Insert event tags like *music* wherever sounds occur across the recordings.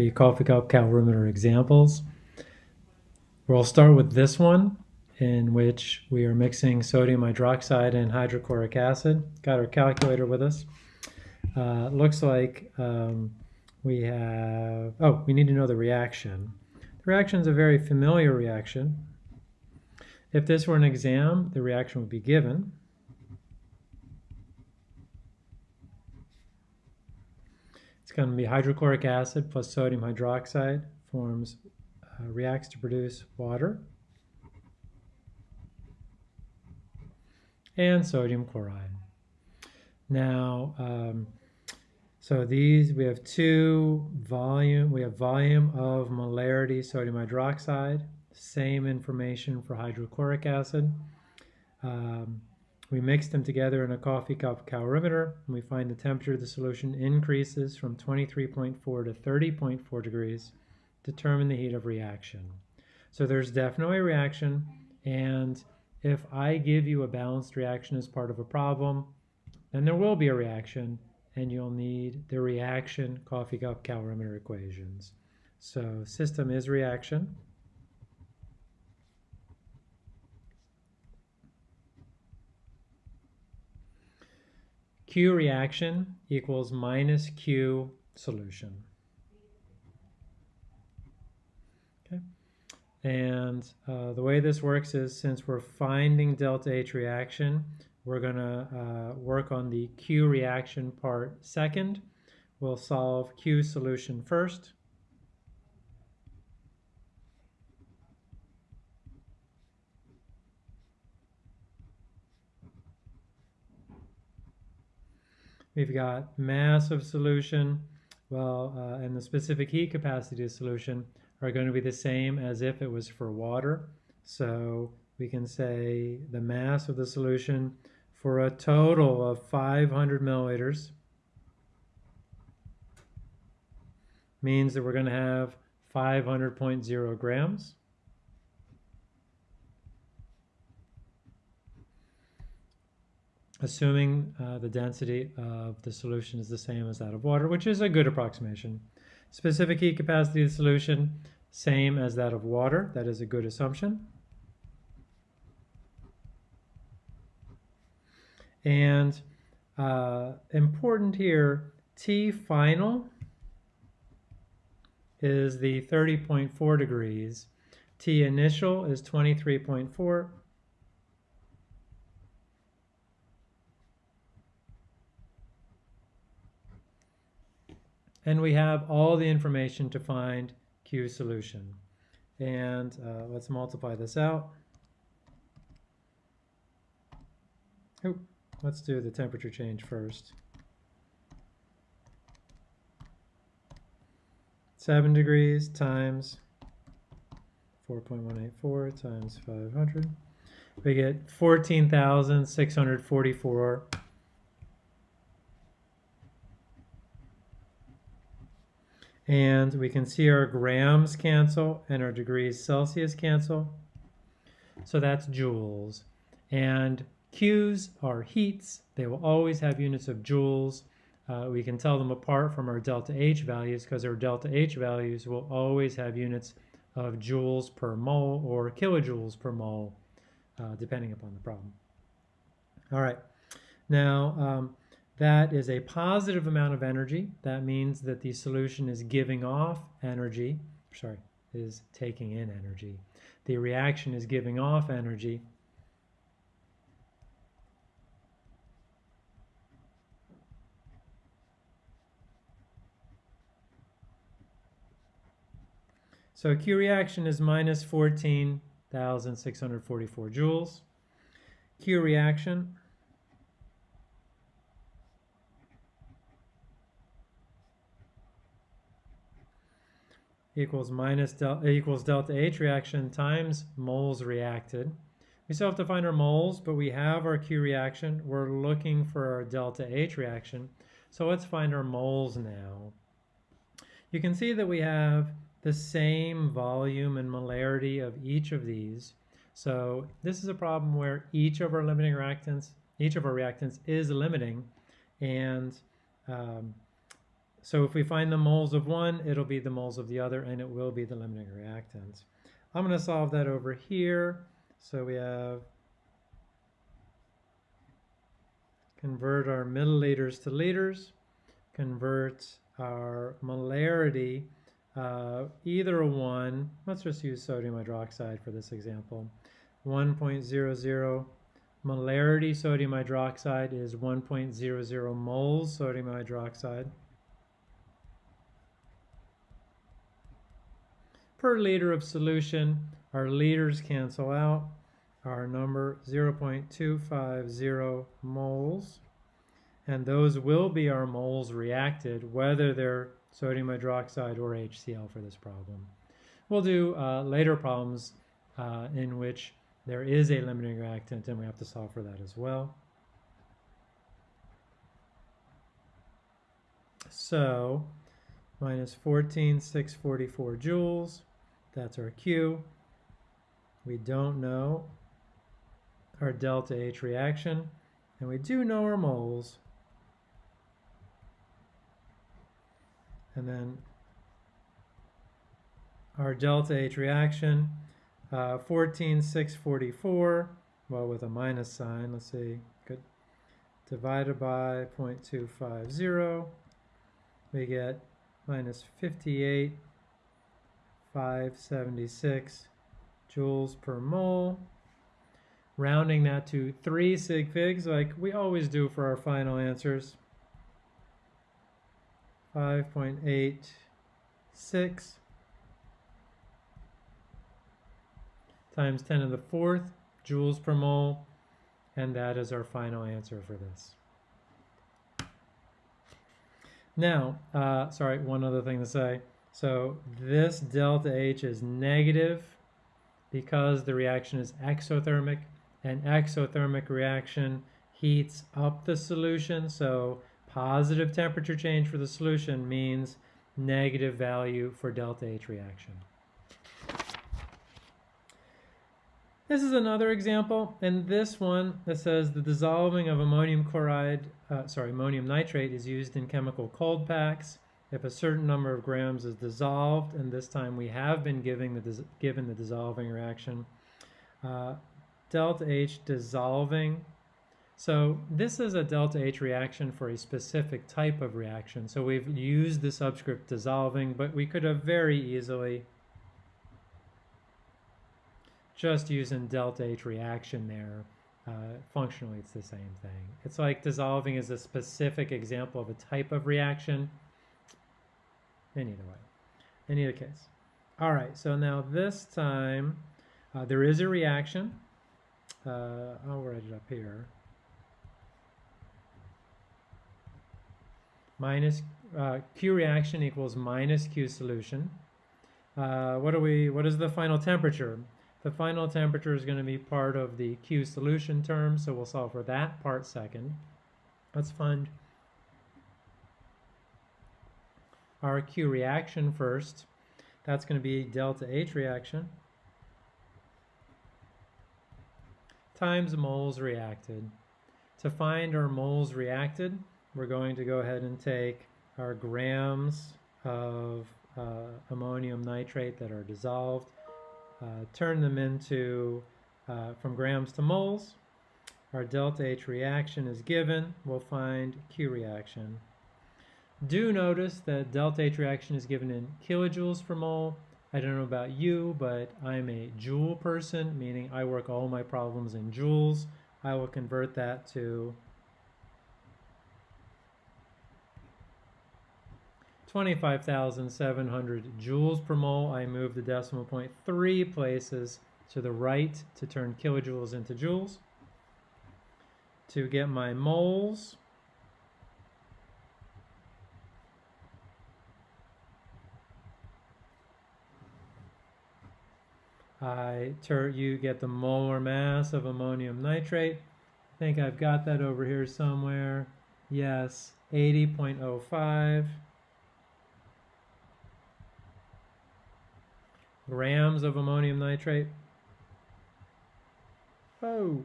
the coffee cup calorimeter examples. We'll start with this one in which we are mixing sodium hydroxide and hydrochloric acid. Got our calculator with us. Uh, looks like um, we have, oh, we need to know the reaction. The reaction is a very familiar reaction. If this were an exam, the reaction would be given. It's going to be hydrochloric acid plus sodium hydroxide forms, uh, reacts to produce water. And sodium chloride. Now, um, so these, we have two volume, we have volume of molarity sodium hydroxide, same information for hydrochloric acid. Um, we mix them together in a coffee cup calorimeter, and we find the temperature of the solution increases from 23.4 to 30.4 degrees. Determine the heat of reaction. So there's definitely a reaction, and if I give you a balanced reaction as part of a problem, then there will be a reaction, and you'll need the reaction coffee cup calorimeter equations. So system is reaction. Q reaction equals minus Q solution. Okay. And uh, the way this works is since we're finding delta H reaction, we're going to uh, work on the Q reaction part second. We'll solve Q solution first. We've got mass of solution, well, uh, and the specific heat capacity of solution are going to be the same as if it was for water. So we can say the mass of the solution for a total of 500 milliliters means that we're going to have 500.0 grams. Assuming uh, the density of the solution is the same as that of water, which is a good approximation. Specific heat capacity of the solution, same as that of water. That is a good assumption. And uh, important here, T final is the 30.4 degrees. T initial is 23.4 and we have all the information to find Q solution. And uh, let's multiply this out. Oh, let's do the temperature change first. 7 degrees times 4.184 times 500. We get 14,644 And we can see our grams cancel and our degrees Celsius cancel. So that's joules. And Q's are heats. They will always have units of joules. Uh, we can tell them apart from our delta H values because our delta H values will always have units of joules per mole or kilojoules per mole, uh, depending upon the problem. All right. Now, um, that is a positive amount of energy. That means that the solution is giving off energy, sorry, is taking in energy. The reaction is giving off energy. So Q reaction is minus 14,644 joules. Q reaction equals minus del equals delta H reaction times moles reacted. We still have to find our moles, but we have our Q reaction. We're looking for our delta H reaction. So let's find our moles now. You can see that we have the same volume and molarity of each of these. So this is a problem where each of our limiting reactants, each of our reactants is limiting, and um, so if we find the moles of one, it'll be the moles of the other, and it will be the limiting reactant. I'm going to solve that over here. So we have convert our milliliters to liters, convert our molarity, uh, either one, let's just use sodium hydroxide for this example, 1.00 molarity sodium hydroxide is 1.00 moles sodium hydroxide. Per liter of solution, our liters cancel out. Our number 0.250 moles. And those will be our moles reacted, whether they're sodium hydroxide or HCl for this problem. We'll do uh, later problems uh, in which there is a limiting reactant and we have to solve for that as well. So minus 14,644 joules, that's our Q. We don't know our delta H reaction, and we do know our moles. And then our delta H reaction, uh, 14,644, well with a minus sign, let's see, good, divided by 0.250, we get minus 58, 576 joules per mole rounding that to 3 sig figs like we always do for our final answers. 5.86 times 10 to the fourth joules per mole and that is our final answer for this. Now, uh, sorry, one other thing to say. So this delta H is negative because the reaction is exothermic an exothermic reaction heats up the solution. So positive temperature change for the solution means negative value for delta H reaction. This is another example, and this one that says the dissolving of ammonium chloride, uh, sorry, ammonium nitrate is used in chemical cold packs. If a certain number of grams is dissolved, and this time we have been giving the given the dissolving reaction, uh, delta H dissolving. So this is a delta H reaction for a specific type of reaction. So we've used the subscript dissolving, but we could have very easily just using delta H reaction there. Uh, functionally, it's the same thing. It's like dissolving is a specific example of a type of reaction. In either way, in either case. All right, so now this time uh, there is a reaction uh, I'll write it up here. Minus uh, Q reaction equals minus Q solution. Uh, what are we? What is the final temperature? The final temperature is going to be part of the Q solution term, so we'll solve for that part second. Let's find our Q reaction first. That's going to be delta H reaction. times moles reacted. To find our moles reacted, we're going to go ahead and take our grams of uh, ammonium nitrate that are dissolved, uh, turn them into, uh, from grams to moles. Our delta H reaction is given. We'll find Q reaction. Do notice that delta H reaction is given in kilojoules per mole I don't know about you, but I'm a joule person, meaning I work all my problems in joules. I will convert that to 25,700 joules per mole. I move the decimal point three places to the right to turn kilojoules into joules. To get my moles, you get the molar mass of ammonium nitrate. I think I've got that over here somewhere. Yes, 80.05 grams of ammonium nitrate. Oh.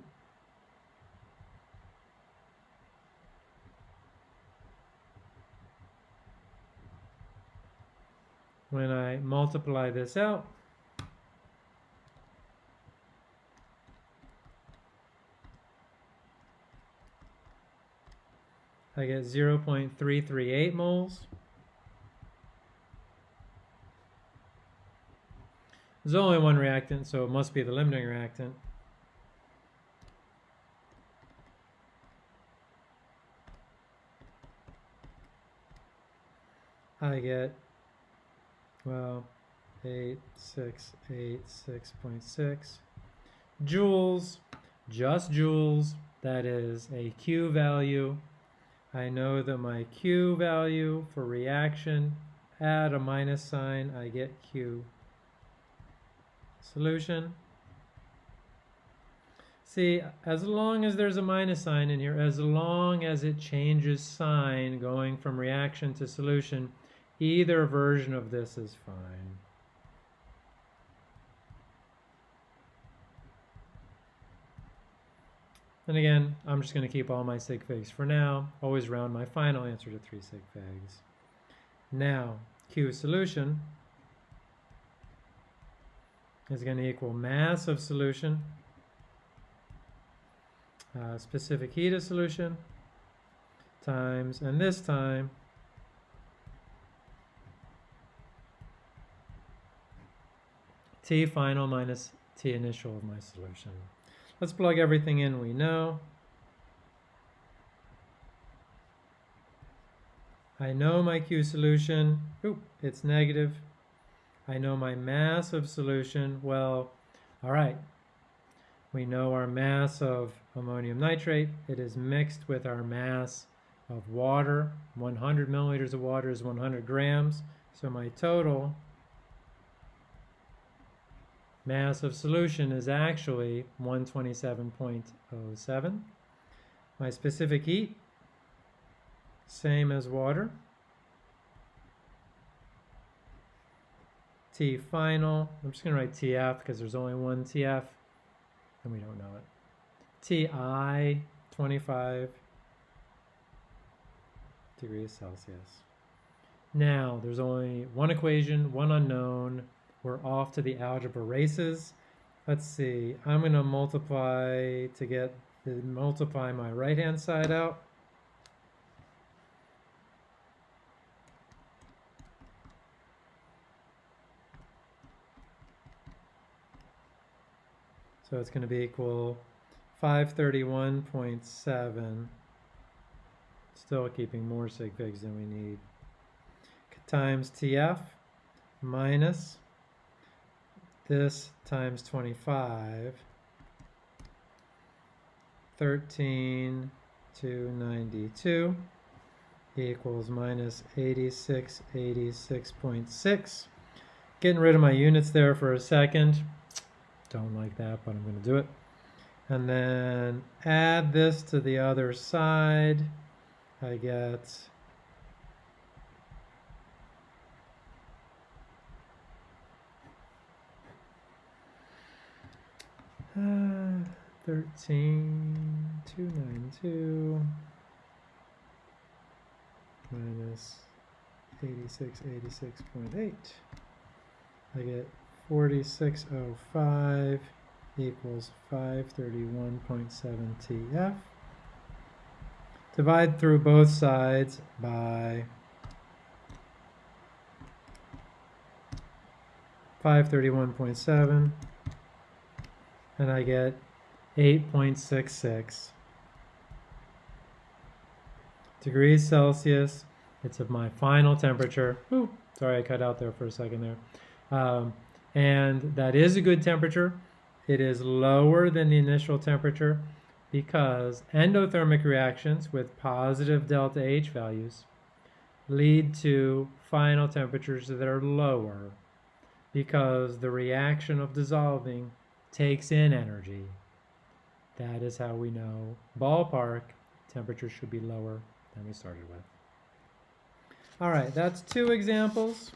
when I multiply this out, I get 0.338 moles. There's only one reactant, so it must be the limiting reactant. I get, well, 8686.6 joules, just joules, that is a Q value I know that my Q value for reaction, add a minus sign, I get Q. Solution. See, as long as there's a minus sign in here, as long as it changes sign going from reaction to solution, either version of this is fine. And again, I'm just going to keep all my sig figs for now, always round my final answer to 3 sig figs. Now, Q solution is going to equal mass of solution, uh, specific heat of solution, times, and this time, T final minus T initial of my solution. Let's plug everything in we know. I know my Q solution. Oop, it's negative. I know my mass of solution. Well, all right. We know our mass of ammonium nitrate. It is mixed with our mass of water. 100 milliliters of water is 100 grams. So my total mass of solution is actually 127.07. My specific heat, same as water. T final, I'm just going to write TF because there's only one TF and we don't know it. TI, 25 degrees Celsius. Now, there's only one equation, one unknown, we're off to the algebra races. Let's see, I'm going to multiply to get the multiply my right hand side out. So it's going to be equal 531.7, still keeping more sig figs than we need, times TF minus this times 25, 13 to 92 equals minus 86, 86.6. Getting rid of my units there for a second. Don't like that, but I'm going to do it. And then add this to the other side. I get Uh, *sighs* 13, 292 minus 86, 86.8. I get 4605 equals 531.7 TF. Divide through both sides by 531.7 and I get 8.66 degrees Celsius. It's of my final temperature. Ooh, sorry, I cut out there for a second there. Um, and that is a good temperature. It is lower than the initial temperature because endothermic reactions with positive delta H values lead to final temperatures that are lower because the reaction of dissolving takes in energy. That is how we know ballpark temperature should be lower than we started with. All right, that's two examples.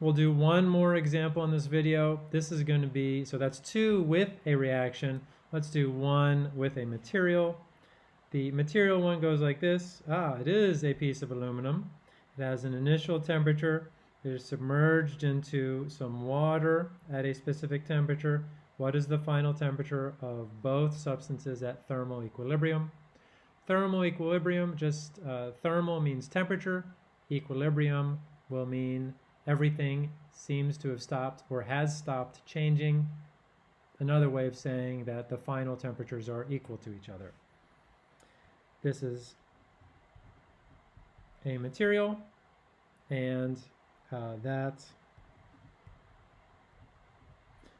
We'll do one more example in this video. This is going to be, so that's two with a reaction. Let's do one with a material. The material one goes like this. Ah, it is a piece of aluminum. It has an initial temperature Is submerged into some water at a specific temperature. What is the final temperature of both substances at thermal equilibrium? Thermal equilibrium, just uh, thermal means temperature. Equilibrium will mean everything seems to have stopped or has stopped changing. Another way of saying that the final temperatures are equal to each other. This is a material and uh, that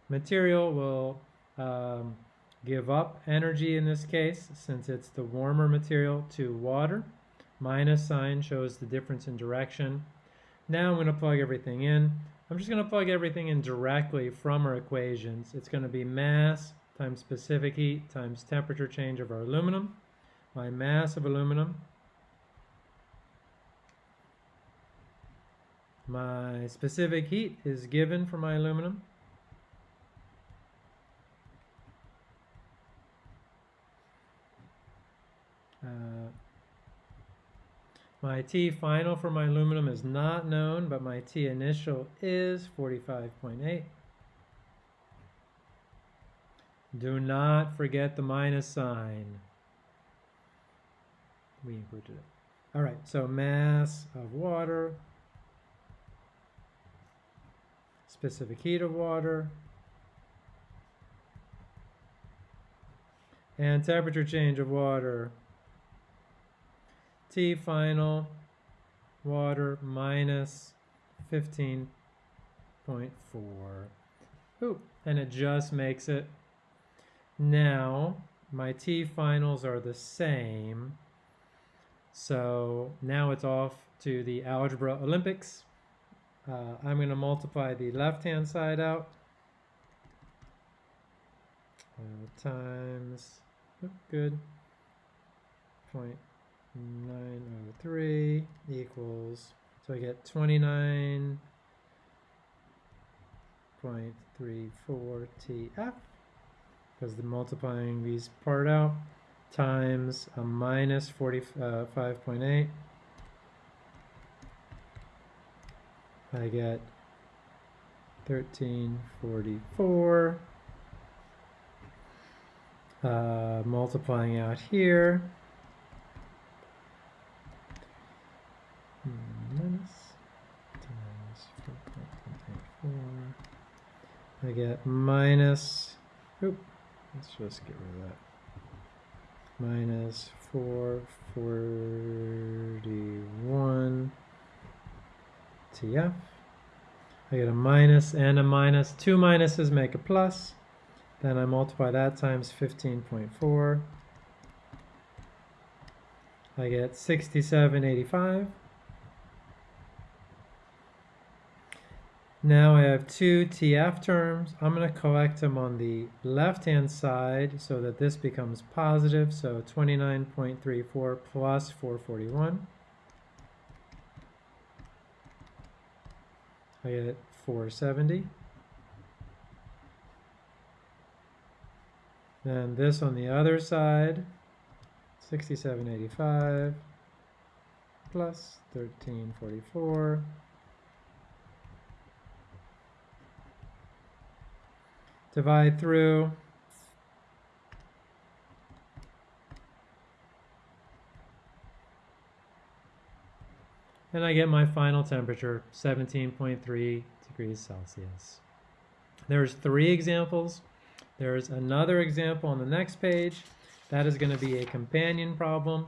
material will um, give up energy in this case since it's the warmer material to water. Minus sign shows the difference in direction. Now I'm going to plug everything in. I'm just going to plug everything in directly from our equations. It's going to be mass times specific heat times temperature change of our aluminum. My mass of aluminum My specific heat is given for my aluminum. Uh, my T final for my aluminum is not known, but my T initial is 45.8. Do not forget the minus sign. We included it. All right, so mass of water specific heat of water, and temperature change of water. T final water minus 15.4. Ooh, and it just makes it. Now, my T finals are the same. So now it's off to the Algebra Olympics. Uh, I'm going to multiply the left-hand side out. Uh, times, oh, good, 0.903 equals, so I get 29.34 TF, because the multiplying these part out, times a minus 45.8 I get 1344 uh, multiplying out here. Minus times 4.84 I get minus oop, let's just get rid of that. Minus 441 TF. I get a minus and a minus. Two minuses make a plus. Then I multiply that times 15.4. I get 6785. Now I have two TF terms. I'm going to collect them on the left-hand side so that this becomes positive. So 29.34 plus 441. I get 470. Then this on the other side, 6785 plus 1344. Divide through and I get my final temperature, 17.3 degrees Celsius. There's three examples. There's another example on the next page. That is going to be a companion problem.